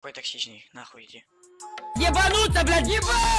Какой токсичный, нахуй иди. Ебануться, блядь, ебать!